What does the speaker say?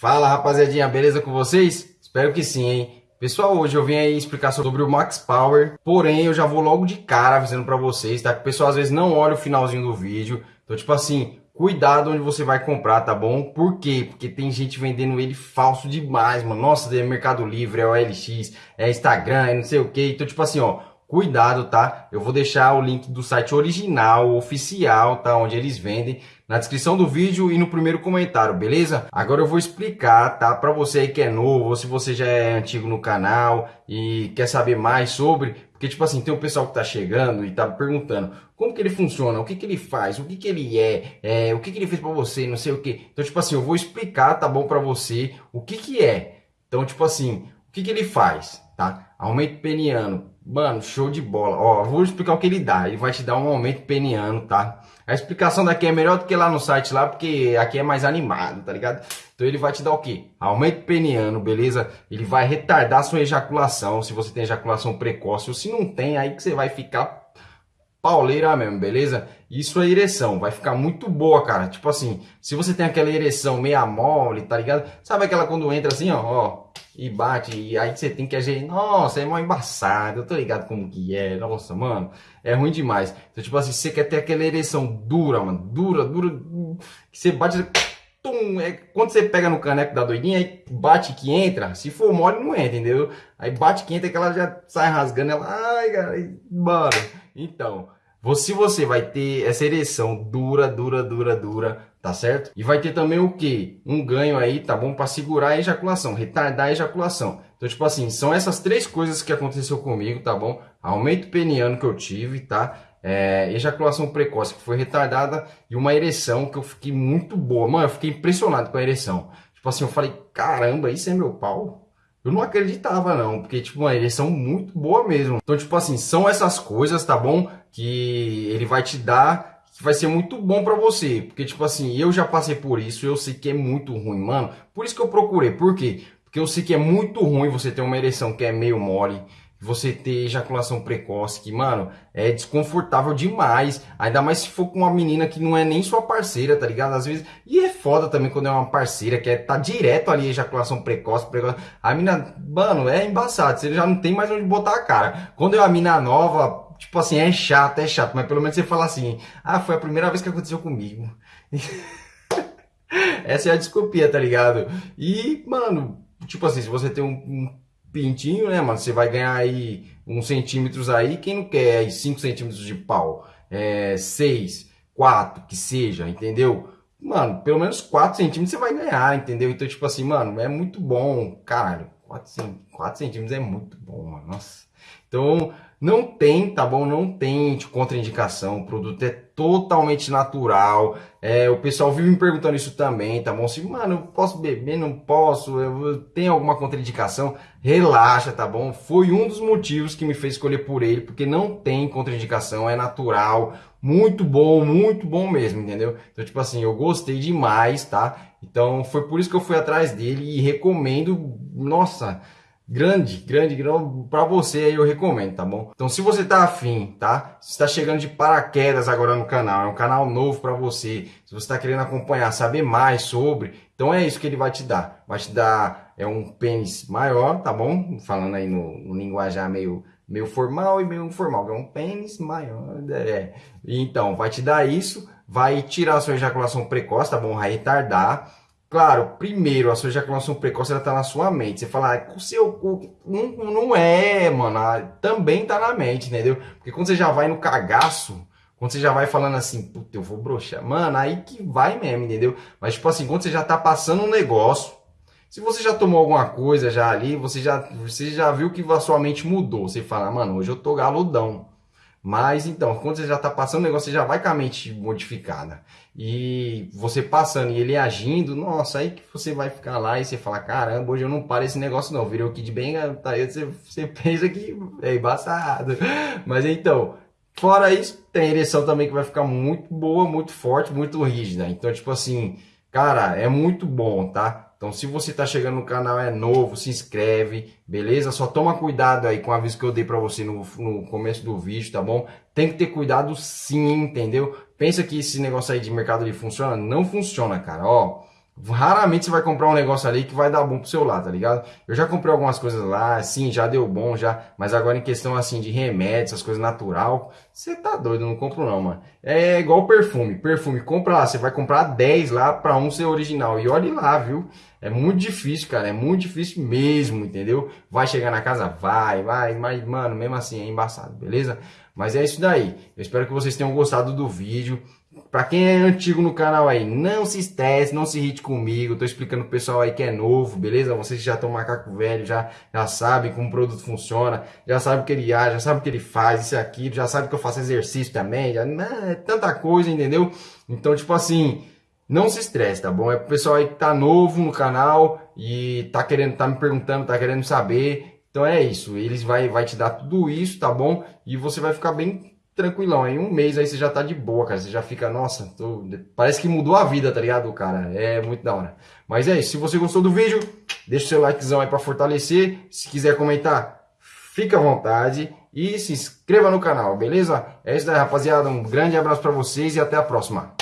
Fala rapaziadinha, beleza com vocês? Espero que sim, hein? Pessoal, hoje eu vim aí explicar sobre o Max Power, porém eu já vou logo de cara avisando pra vocês, tá? Que o pessoal às vezes não olha o finalzinho do vídeo, então tipo assim, cuidado onde você vai comprar, tá bom? Por quê? Porque tem gente vendendo ele falso demais, mano. Nossa, é Mercado Livre, é OLX, é Instagram, é não sei o que. Então tipo assim, ó, cuidado, tá? Eu vou deixar o link do site original, oficial, tá? Onde eles vendem na descrição do vídeo e no primeiro comentário, beleza? Agora eu vou explicar, tá? Para você aí que é novo, ou se você já é antigo no canal e quer saber mais sobre, porque tipo assim, tem um pessoal que tá chegando e tá perguntando como que ele funciona, o que que ele faz, o que que ele é, é o que que ele fez para você, não sei o que. Então tipo assim, eu vou explicar, tá bom para você o que que é. Então tipo assim, o que que ele faz, tá? Aumento peniano, Mano, show de bola. Ó, vou explicar o que ele dá. Ele vai te dar um aumento peniano, tá? A explicação daqui é melhor do que lá no site lá, porque aqui é mais animado, tá ligado? Então ele vai te dar o quê? Aumento peniano, beleza? Ele vai retardar sua ejaculação, se você tem ejaculação precoce ou se não tem, aí que você vai ficar pauleira mesmo, beleza? Isso é ereção, vai ficar muito boa, cara. Tipo assim, se você tem aquela ereção meia mole, tá ligado? Sabe aquela quando entra assim, ó, ó e bate, e aí você tem que agir, nossa, é mal embaçado, eu tô ligado como que é, nossa, mano, é ruim demais. Então, tipo assim, você quer ter aquela ereção dura, mano, dura, dura, que você bate, tum, é, quando você pega no caneco da doidinha, aí bate que entra, se for mole não entra, entendeu? Aí bate que entra que ela já sai rasgando, ela, ai, cara, mano, então... Se você vai ter essa ereção dura, dura, dura, dura, tá certo? E vai ter também o que? Um ganho aí, tá bom? Para segurar a ejaculação, retardar a ejaculação. Então, tipo assim, são essas três coisas que aconteceu comigo, tá bom? Aumento peniano que eu tive, tá? É, ejaculação precoce que foi retardada e uma ereção que eu fiquei muito boa. Mano, eu fiquei impressionado com a ereção. Tipo assim, eu falei, caramba, isso é meu pau? Eu não acreditava não, porque tipo, uma ereção muito boa mesmo. Então, tipo assim, são essas coisas, tá bom? Que ele vai te dar, que vai ser muito bom para você. Porque tipo assim, eu já passei por isso, eu sei que é muito ruim, mano. Por isso que eu procurei. Por quê? Porque eu sei que é muito ruim você ter uma ereção que é meio mole você ter ejaculação precoce, que, mano, é desconfortável demais. Ainda mais se for com uma menina que não é nem sua parceira, tá ligado? Às vezes. E é foda também quando é uma parceira que é, tá direto ali, ejaculação precoce, precoce. A mina, mano, é embaçado. Você já não tem mais onde botar a cara. Quando é uma mina nova, tipo assim, é chato, é chato. Mas pelo menos você fala assim: ah, foi a primeira vez que aconteceu comigo. Essa é a desculpia, tá ligado? E, mano, tipo assim, se você tem um, um pintinho, né, mano? Você vai ganhar aí uns centímetros aí. Quem não quer aí 5 centímetros de pau? É, 6, 4, que seja, entendeu? Mano, pelo menos 4 centímetros você vai ganhar, entendeu? Então, tipo assim, mano, é muito bom, caralho. 4, 4 centímetros é muito bom, mano. Nossa. Então, não tem, tá bom? Não tem contraindicação. O produto é totalmente natural. É, o pessoal vive me perguntando isso também, tá bom? Se, mano, eu posso beber? Não posso? Eu tenho alguma contraindicação? Relaxa, tá bom? Foi um dos motivos que me fez escolher por ele, porque não tem contraindicação, é natural. Muito bom, muito bom mesmo, entendeu? Então, tipo assim, eu gostei demais, tá? Então, foi por isso que eu fui atrás dele e recomendo. Nossa grande, grande, grande para você aí eu recomendo, tá bom? Então se você tá afim, tá? Se está chegando de paraquedas agora no canal, é um canal novo para você. Se você está querendo acompanhar, saber mais sobre, então é isso que ele vai te dar. Vai te dar é um pênis maior, tá bom? Falando aí no, no linguajar meio meio formal e meio informal, é um pênis maior, é. Então, vai te dar isso, vai tirar a sua ejaculação precoce, tá bom? Vai retardar Claro, primeiro, a sua ejaculação precoce ela tá na sua mente. Você fala, ah, o seu cu. Não, não é, mano. Ah, também tá na mente, entendeu? Porque quando você já vai no cagaço, quando você já vai falando assim, puta, eu vou broxar, mano, aí que vai mesmo, entendeu? Mas, tipo assim, quando você já tá passando um negócio, se você já tomou alguma coisa já ali, você já, você já viu que a sua mente mudou. Você fala, mano, hoje eu tô galudão. Mas então, quando você já está passando o negócio, você já vai com a mente modificada. E você passando e ele agindo, nossa, aí que você vai ficar lá e você fala, caramba, hoje eu não paro esse negócio não. Virou Kid Bang, tá aí você, você pensa que é embaçado. Mas então, fora isso, tem ereção também que vai ficar muito boa, muito forte, muito rígida. Então, tipo assim, cara, é muito bom, tá? Então, se você está chegando no canal, é novo, se inscreve, beleza? Só toma cuidado aí com o aviso que eu dei para você no, no começo do vídeo, tá bom? Tem que ter cuidado sim, entendeu? Pensa que esse negócio aí de mercado ali funciona? Não funciona, cara. Ó, Raramente você vai comprar um negócio ali que vai dar bom pro seu lado, tá ligado? Eu já comprei algumas coisas lá, sim, já deu bom, já. Mas agora em questão assim de remédios, essas coisas natural, você tá doido, não compro não, mano. É igual perfume. Perfume, compra lá, você vai comprar 10 lá pra um ser original. E olhe lá, viu? É muito difícil, cara. É muito difícil mesmo, entendeu? Vai chegar na casa? Vai, vai. Mas, mano, mesmo assim é embaçado, beleza? Mas é isso daí. Eu espero que vocês tenham gostado do vídeo. Pra quem é antigo no canal aí, não se estresse, não se irrite comigo. Tô explicando pro pessoal aí que é novo, beleza? Vocês já estão macaco velho, já, já sabem como o produto funciona, já sabem o que ele age, já sabem o que ele faz, isso e aquilo, já sabem que eu faço exercício também, já, é tanta coisa, entendeu? Então, tipo assim, não se estresse, tá bom? É pro pessoal aí que tá novo no canal e tá querendo, tá me perguntando, tá querendo saber. Então é isso, eles vai, vai te dar tudo isso, tá bom? E você vai ficar bem tranquilão. Em um mês aí você já tá de boa, cara. Você já fica, nossa, tô... parece que mudou a vida, tá ligado, cara? É muito da hora. Mas é isso. Se você gostou do vídeo, deixa o seu likezão aí pra fortalecer. Se quiser comentar, fica à vontade. E se inscreva no canal, beleza? É isso aí, rapaziada. Um grande abraço pra vocês e até a próxima.